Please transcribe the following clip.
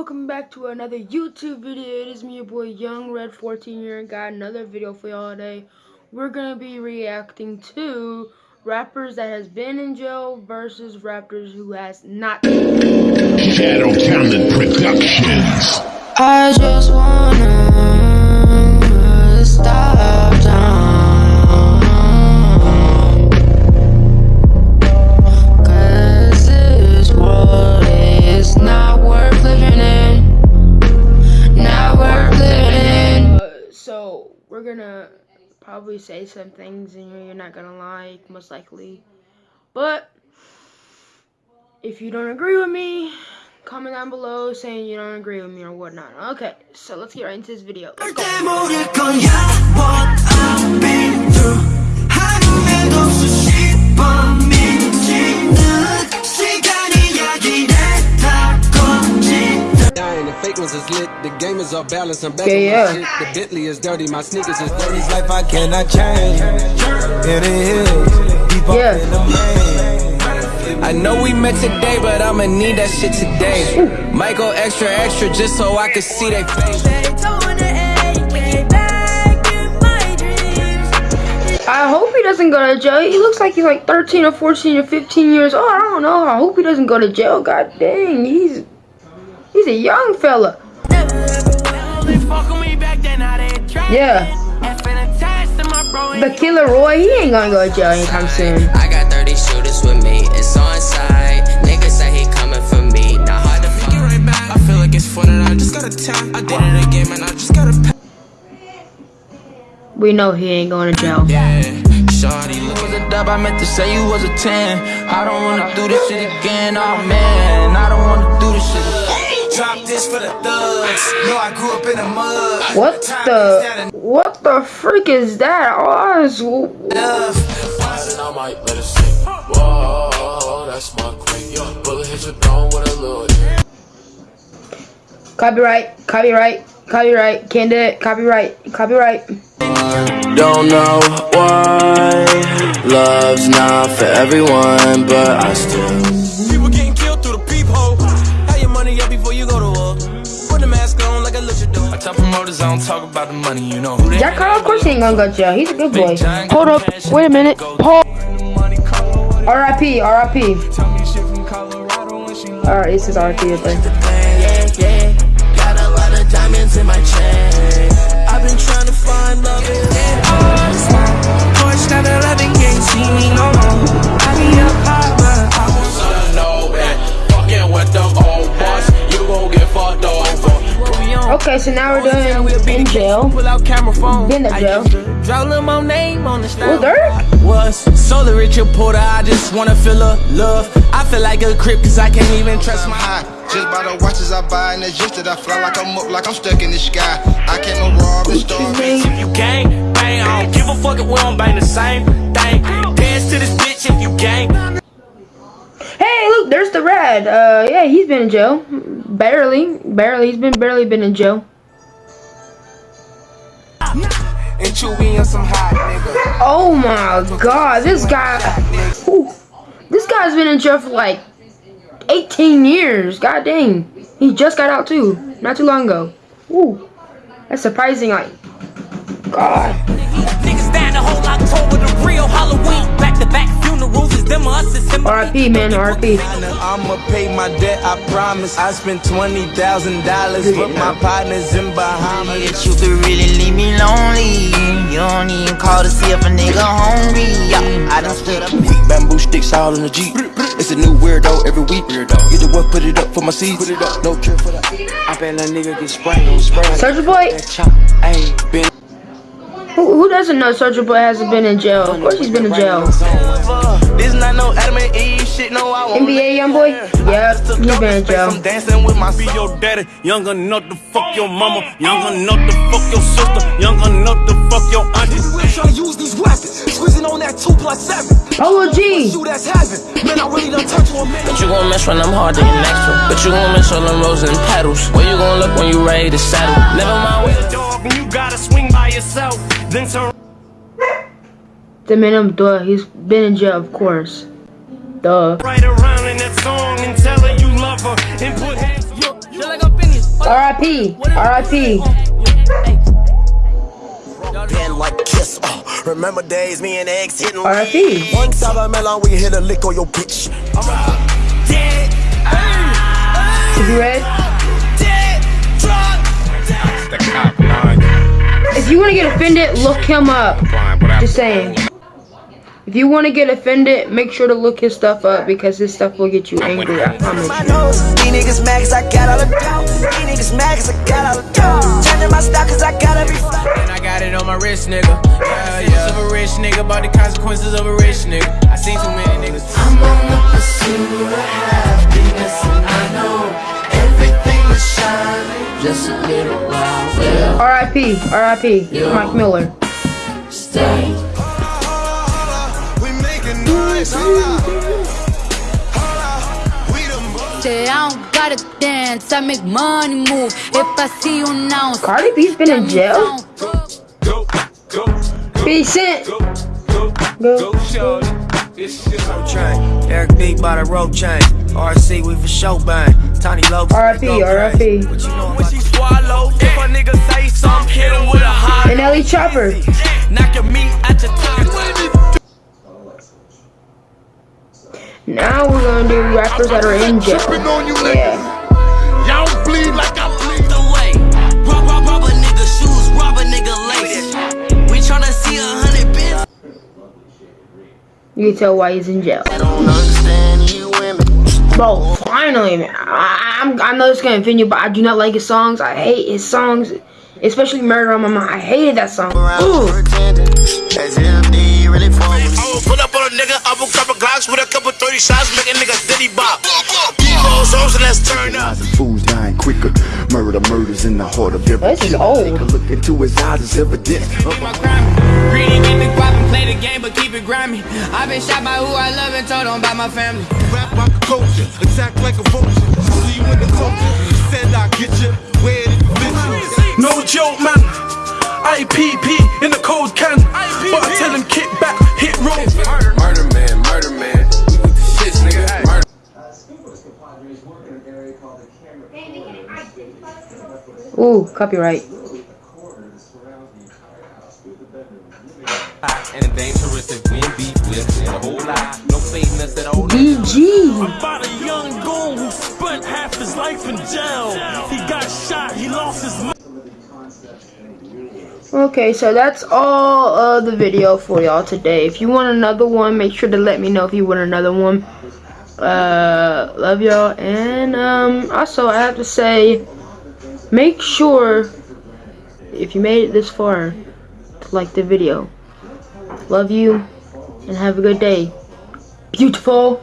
welcome back to another YouTube video. It is me, your boy Young Red 14 year and got another video for y'all today. We're gonna be reacting to rappers that has been in jail versus rappers who has not. Shadow Talent Productions. I just wanna probably say some things and you're not gonna like, most likely. But if you don't agree with me, comment down below saying you don't agree with me or whatnot. Okay, so let's get right into this video. Let's go. Dying, the is lit. The game is off balance. I'm back Yeah, on my yeah. shit. The Bentley is dirty. My sneakers is dirty. This life I cannot change It is Deep up Yeah. in the main I know we met today, but I'ma need that shit today. Might go extra, extra just so I can see that face. I hope he doesn't go to jail. He looks like he's like 13 or 14 or 15 years old. I don't know. I hope he doesn't go to jail. God dang, he's he's a young fella. Yeah. The killer Roy, he ain't gonna go to jail anytime soon. I got 30 shooters with me, it's on side. Niggas say he coming for me, not hard to find. right back. I feel like it's fun and I just gotta tap. I did it again, man, I just gotta pack. We know he ain't going to jail. Yeah, Shawty, look was a dub, I meant to say you was a 10. I don't wanna do this shit again, oh man. I don't wanna do this shit again. Drop this for the thugs Know I grew up in the mud What the what the freak is that? Oh, it's- Love I might let it sink. Whoa, that's my queen. Bullet hit your dome with a little. copyright, copyright, copyright. Can't do it. Copyright, copyright. Don't know why love's not for everyone, but I still. Promoters I don't talk about the money, you know who Jack Harlow, of course he ain't gonna go to jail. He's a good boy. Hold up. Wait a minute. Paul. R.I.P. R.I.P. Alright, this is R.I.P. right there. yeah, yeah. Got a lot of diamonds in my chain. I've been trying to find love in. Porsche 911 can't see me no more. I be up high, Okay, so now we're doing in jail. Pull out camera phone. Been to jail. Draw little more name on the Well, style. Dirk? Was solar rich reporter, I just wanna feel a love. I feel like a crip cause I can't even trust my high. Just by the watches I buy and the just that I fly like I'm up, like I'm stuck in the sky. I can't no rob the store. If you gang, bang, I don't give a fuck if we don't bang the same thing. Dance to this bitch if you gang. Hey, look, there's the red. Uh, yeah, he's been in jail. Barely, barely. He's been barely been in jail. And Chewy on some hot nigga. Oh my god, this guy. Ooh, this guy's been in jail for like 18 years. God dang. He just got out too, not too long ago. Ooh, that's surprising. Like, God. Niggas down the whole October, the real Halloween. Back to back funerals is them us, it's him. R.I.P. man, RP I'ma pay my debt, I promise. I spent twenty thousand dollars, Good but my partner's in Bahamas. That you could really leave me lonely. You don't even call to see if a nigga hungry. Yeah, I done stood up. Big bamboo sticks all in the Jeep. It's a new weirdo every week. Weirdo. You the one put it up for my seeds. Put it up. No trip for that. I bet that nigga get sprayed on spray. Soulja Boy? Ayy, been Who, who doesn't know Soulja Boy hasn't been in jail? Of course he's been in jail. This not no Adam and Eve shit, no I won't. NBA YoungBoy? Yeah, he's been in jail. I'm dancing with my be your daddy, young enough to fuck your mama, young enough to fuck your sister, young enough to fuck your auntie. We trying to use these weapons Squeezing on that 2 plus 7 Polo G. Shoot that's heaven Man, I really done turned to a man But you gon' miss when I'm hard to get next to. But you gon' miss all them roses and petals. Where you gon' look when you ready to settle? Never mind where the dog and you gotta swing by yourself. Then turn The minimum, duh. He's been in jail, of course. Duh. right around in that song and tell her you love her and put hands. Yo, feel like I've been R.I.P. R.I.P. Been like kiss, uh, remember days me and X hitting R.I.P. One time I melon, we hit a lick on your bitch. Dead. Is you ready? Dead. Drunk. The cop line. If you want to get offended, look him up. Just saying. If you want to get offended, make sure to look his stuff up because his stuff will get you angry. I promise you. these niggas mad cause I got all the dough. These niggas mad cause I got all the dough. Changing my stock cause I got every And I got it on my wrist, nigga. Yeah, yeah. Of a rich nigga, about the consequences of a rich nigga. I seen too many niggas. I'm on the pursuit of happiness, and I know everything is shining. Just a little while, well, R.I.P. R.I.P. Mike Miller. stay. We making noise, hold up. I don't gotta dance, I make money move. If I see you now, Cardi B's been in jail. Go, go, 50 Cent. go, Go. go, shorty. It's your road train. Eric B by the road chain. RC, we for show bang. Tiny low. R.I.P. R.I.P. What you know When she swallow, if a nigga say something, hit him with a high. And Ellie Chopper. Knock your meat at your tongue. Now we're gonna do rappers that are in jail. Yeah. Y'all bleed like I bleed. the way. Rob, rob, rob a nigga shoes, rob a nigga lace. We tryna see a hundred bins. You can tell why he's in jail. don't understand you women. Bro, finally, man. I, I'm, I know it's gonna offend you, but I do not like his songs. I hate his songs, especially Murder on My Mind. I hated that song. Ooh. Nigga, up a couple Glocks with a couple 30 shots, make a nigga diddy bop. Evo songs and let's turn up. And fools dying quicker. Murder, murders in the heart of every This is old. Take a look into his eyes, it's evidence. of my crime. Greedy, get the guap and play the game, but keep it grimy. I've been shot by who I love and told on by my family. Rap like a culture, attack like a vulture. See you in the culture, said I get you. Where did you? No joke, man. IPP in the cold can. But I tell him kick back, hit roll. Murder man, murder man. We with the shits, nigga. Murder. Ooh, copyright. And dangerous if wind beat with a whole lot. No fakeness at all. DG. About a young goon who spent half his life in jail. He got shot, he lost his mind. Okay, so that's all of the video for y'all today. If you want another one, make sure to let me know if you want another one. Uh, love y'all. And um, also, I have to say, make sure if you made it this far to like the video. Love you and have a good day. Beautiful.